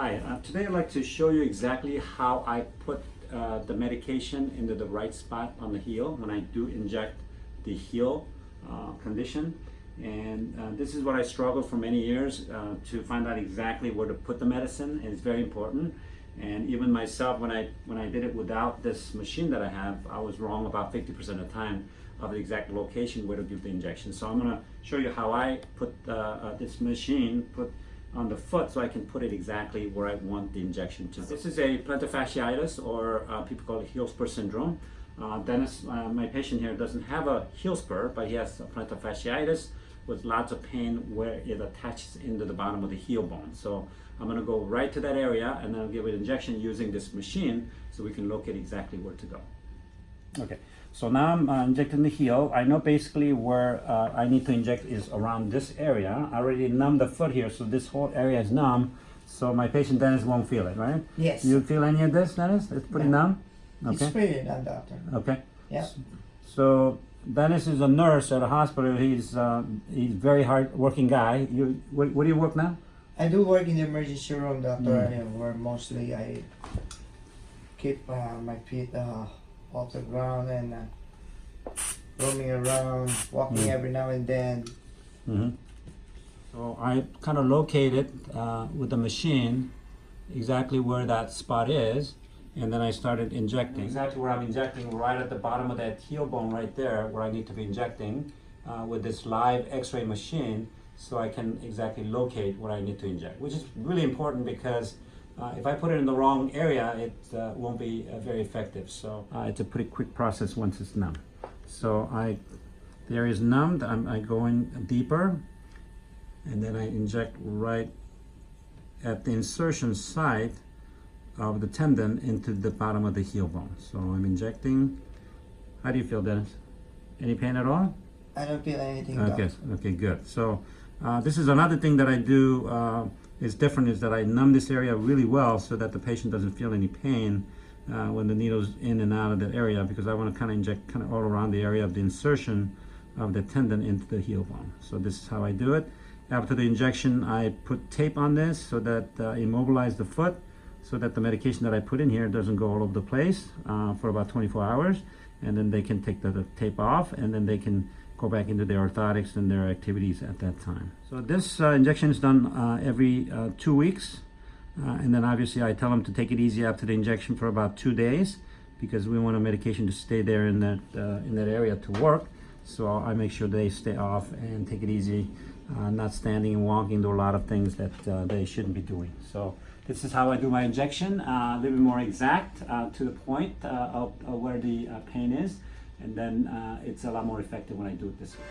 Hi, uh, today I'd like to show you exactly how I put uh, the medication into the right spot on the heel when I do inject the heel uh, condition. And uh, this is what I struggled for many years uh, to find out exactly where to put the medicine. And it's very important. And even myself, when I when I did it without this machine that I have, I was wrong about 50% of the time of the exact location where to give the injection. So I'm gonna show you how I put uh, this machine put on the foot so I can put it exactly where I want the injection to. This is a plantar fasciitis or uh, people call it heel spur syndrome. Uh, Dennis, uh, my patient here doesn't have a heel spur, but he has plantar fasciitis with lots of pain where it attaches into the bottom of the heel bone. So I'm gonna go right to that area and then I'll give it injection using this machine so we can locate exactly where to go. Okay, so now I'm uh, injecting the heel. I know basically where uh, I need to inject is around this area. I already numbed the foot here, so this whole area is numb. So my patient Dennis won't feel it, right? Yes. You feel any of this, Dennis? It's pretty No. numb? It's Okay, pretty done, doctor. okay. Yeah. So Dennis is a nurse at a hospital. He's uh, he's very hard working guy. You where, where do you work now? I do work in the emergency room, doctor, Mm. where mostly I keep uh, my feet uh, off the ground and uh, roaming around, walking Mm. every now and then. Mm-hmm. So I kind of located uh, with the machine exactly where that spot is, and then I started injecting. Exactly where I'm injecting, right at the bottom of that heel bone right there, where I need to be injecting uh, with this live X-ray machine, so I can exactly locate where I need to inject, which is really important because. Uh, if I put it in the wrong area, it uh, won't be uh, very effective. So uh, it's a pretty quick process once it's numb. So I, the area is numbed. I'm, I go in deeper, and then I inject right at the insertion site of the tendon into the bottom of the heel bone. So I'm injecting. How do you feel, Dennis? Any pain at all? I don't feel anything, Okay, okay, good. So uh, this is another thing that I do uh, is different is that I numb this area really well so that the patient doesn't feel any pain uh, when the needle's in and out of that area because I want to kind of inject kind of all around the area of the insertion of the tendon into the heel bone. So this is how I do it. After the injection, I put tape on this so that uh, immobilize the foot so that the medication that I put in here doesn't go all over the place uh, for about 24 hours and then they can take the, the tape off and then they can go back into their orthotics and their activities at that time. So this uh, injection is done uh, every uh, two weeks. Uh, and then obviously I tell them to take it easy after the injection for about two days because we want a medication to stay there in that, uh, in that area to work. So I make sure they stay off and take it easy, uh, not standing and walking, do a lot of things that they shouldn't be doing. So this is how I do my injection, a little bit more exact to the point of, of where the pain is and then uh, it's a lot more effective when I do it this way.